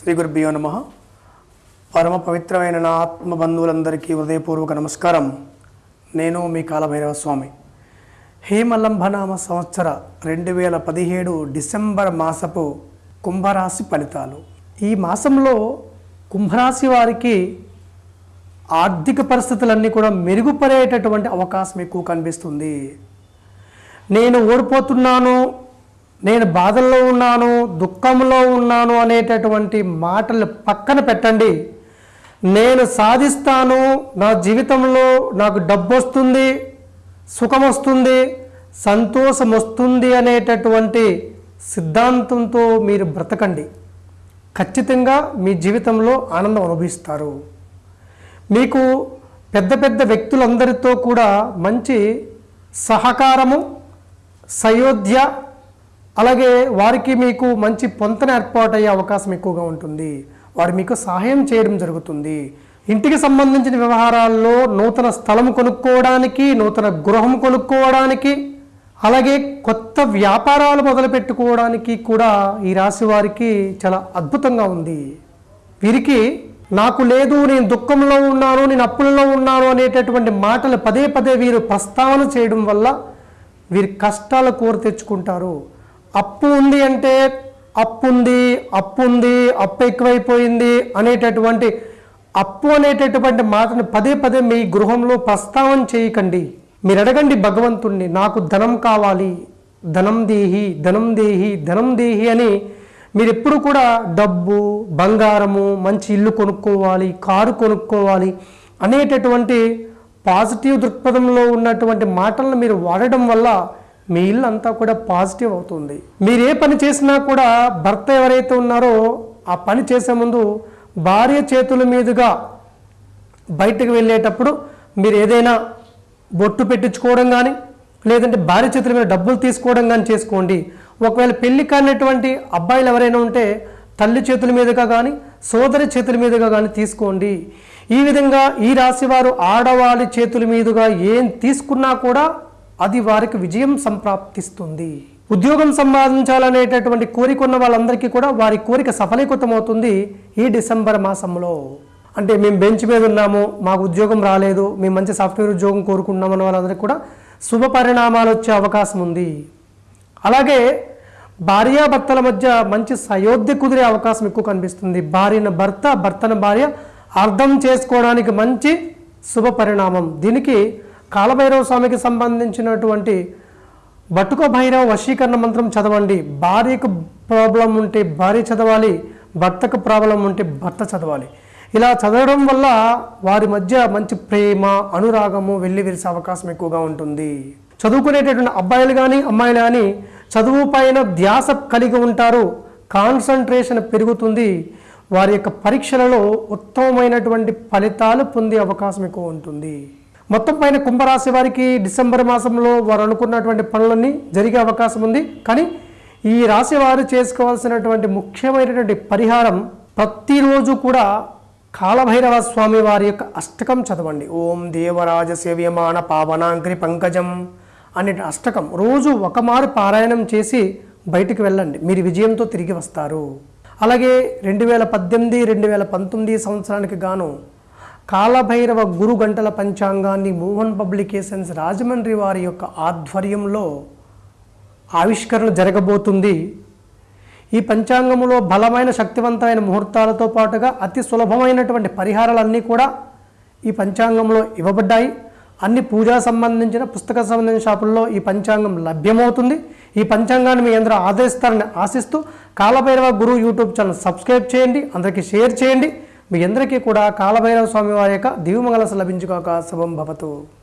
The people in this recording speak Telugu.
శ్రీ గురుభ్యో నమ. పరమ పవిత్రమైన నా ఆత్మ బంధువులందరికీ హృదయపూర్వక నమస్కారం. నేను మీ కాలభైరవ స్వామి హేమలంభనామ సంవత్సర రెండు వేల పదిహేడు డిసెంబర్ మాసపు కుంభరాశి ఫలితాలు. ఈ మాసంలో కుంభరాశి వారికి ఆర్థిక పరిస్థితులన్నీ కూడా మెరుగుపడేటటువంటి అవకాశం ఎక్కువ కనిపిస్తుంది. నేను ఓడిపోతున్నాను నేను బాధల్లో ఉన్నాను దుఃఖంలో ఉన్నాను అనేటటువంటి మాటలు పక్కన పెట్టండి. నేను సాధిస్తాను నా జీవితంలో నాకు డబ్బు వస్తుంది సుఖం వస్తుంది సంతోషం వస్తుంది అనేటటువంటి సిద్ధాంతంతో మీరు బ్రతకండి. ఖచ్చితంగా మీ జీవితంలో ఆనందం అనుభవిస్తారు. మీకు పెద్ద పెద్ద వ్యక్తులందరితో కూడా మంచి సహకారము సయోధ్య అలాగే వారికి మీకు మంచి పొంతన ఏర్పాటయ్యే అవకాశం ఎక్కువగా ఉంటుంది. వారు మీకు సహాయం చేయడం జరుగుతుంది. ఇంటికి సంబంధించిన వ్యవహారాల్లో నూతన స్థలం కొనుక్కోవడానికి నూతన గృహం కొనుక్కోవడానికి అలాగే కొత్త వ్యాపారాలు మొదలుపెట్టుకోవడానికి కూడా ఈ రాశి వారికి చాలా అద్భుతంగా ఉంది. వీరికి నాకు లేదు నేను దుఃఖంలో ఉన్నాను నేను అప్పులలో ఉన్నాను అనేటటువంటి మాటలు పదే పదే వీరు ప్రస్తావన చేయడం వల్ల వీరి కష్టాలు కూర తెచ్చుకుంటారు. అప్పు ఉంది అంటే అప్పు ఉంది అప్పు ఉంది అప్పు ఎక్కువైపోయింది అనేటటువంటి అప్పు అనేటటువంటి మాటను పదే పదే మీ గృహంలో ప్రస్తావన చేయకండి. మీరు అడగండి భగవంతుణ్ణి నాకు ధనం కావాలి ధనం దేహి ధనం దేహి ధనం దేహి అని మీరు ఎప్పుడు కూడా డబ్బు బంగారము మంచి ఇల్లు కొనుక్కోవాలి కారు కొనుక్కోవాలి అనేటటువంటి పాజిటివ్ దృక్పథంలో ఉన్నటువంటి మాటలను మీరు వాడడం వల్ల మీ ఇల్లు అంతా కూడా పాజిటివ్ అవుతుంది. మీరు ఏ పని చేసినా కూడా భర్త ఎవరైతే ఉన్నారో ఆ పని చేసే ముందు భార్య చేతుల మీదుగా బయటకు వెళ్ళేటప్పుడు మీరు ఏదైనా బొట్టు పెట్టించుకోవడం కానీ లేదంటే భార్య చేతుల మీద డబ్బులు తీసుకోవడం కానీ చేసుకోండి. ఒకవేళ పెళ్ళి కానటువంటి అబ్బాయిలు ఎవరైనా ఉంటే తల్లి చేతుల మీదుగా కానీ సోదరి చేతుల మీదుగా కానీ తీసుకోండి. ఈ విధంగా ఈ రాశివారు ఆడవాళ్ళ చేతుల మీదుగా ఏం తీసుకున్నా కూడా అది వారికి విజయం సంప్రాప్తిస్తుంది. ఉద్యోగం సంపాదించాలనేటటువంటి కోరిక ఉన్న వాళ్ళందరికీ కూడా వారి కోరిక సఫలీకృతమవుతుంది ఈ డిసెంబర్ మాసంలో. అంటే మేము బెంచ్ మీద ఉన్నాము మాకు ఉద్యోగం రాలేదు మేము మంచి సాఫ్ట్వేర్ ఉద్యోగం కోరుకుంటున్నామన్న వాళ్ళందరికీ కూడా శుభ పరిణామాలు వచ్చే అవకాశం ఉంది. అలాగే భార్యాభర్తల మధ్య మంచి సయోధ్య కుదిరే అవకాశం ఎక్కువ కనిపిస్తుంది. భార్యన భర్త భర్తను భార్య అర్థం చేసుకోవడానికి మంచి శుభ పరిణామం. దీనికి కాలభైరవ స్వామికి సంబంధించినటువంటి బటుక భైరవ వశీకరణ మంత్రం చదవండి. భార్యకు ప్రాబ్లం ఉంటే భార్య చదవాలి భర్తకు ప్రాబ్లం ఉంటే భర్త చదవాలి. ఇలా చదవడం వల్ల వారి మధ్య మంచి ప్రేమ అనురాగము వెళ్ళి విరిసే అవకాశం ఎక్కువగా ఉంటుంది. చదువుకునేటటువంటి అబ్బాయిలు కానీ అమ్మాయిలు కానీ చదువు పైన ధ్యాస కలిగి ఉంటారు. కాన్సన్ట్రేషన్ పెరుగుతుంది. వారి యొక్క పరీక్షలలో ఉత్తమమైనటువంటి ఫలితాలు పొందే అవకాశం ఎక్కువ ఉంటుంది. మొత్తం పైన కుంభరాశి వారికి డిసెంబర్ మాసంలో వారు అనుకున్నటువంటి పనులన్నీ జరిగే అవకాశం ఉంది. కానీ ఈ రాశి వారు చేసుకోవాల్సినటువంటి ముఖ్యమైనటువంటి పరిహారం ప్రతిరోజు కూడా కాలభైరవ స్వామి వారి యొక్క అష్టకం చదవండి. ఓం దేవరాజ సేవ్యమాన పావనాంగ్రి పంకజం అనే అష్టకం రోజు ఒక మారు పారాయణం చేసి బయటికి వెళ్ళండి. మీరు విజయంతో తిరిగి వస్తారు. అలాగే రెండు వేల పద్దెనిమిది రెండు వేల పంతొమ్మిది సంవత్సరానికి గాను కాలభైరవ గురు గంటల పంచాంగాన్ని మోహన్ పబ్లికేషన్స్ రాజమండ్రి వారి యొక్క ఆధ్వర్యంలో ఆవిష్కరణ జరగబోతుంది. ఈ పంచాంగంలో బలమైన శక్తివంతమైన ముహూర్తాలతో పాటుగా అతి సులభమైనటువంటి పరిహారాలన్నీ కూడా ఈ పంచాంగంలో ఇవ్వబడ్డాయి. అన్ని పూజా సంబంధించిన పుస్తక సంబంధించిన షాపుల్లో ఈ పంచాంగం లభ్యమవుతుంది. ఈ పంచాంగాన్ని మీ అందరూ ఆదరిస్తారని ఆశిస్తూ Kalabhairava Guru YouTube channel subscribe చేయండి అందరికీ షేర్ చేయండి. మీ అందరికీ కూడా కాలభైరవ స్వామి వారి యొక్క దివ్యమంగళ లభించుకోక శుభం భవతు.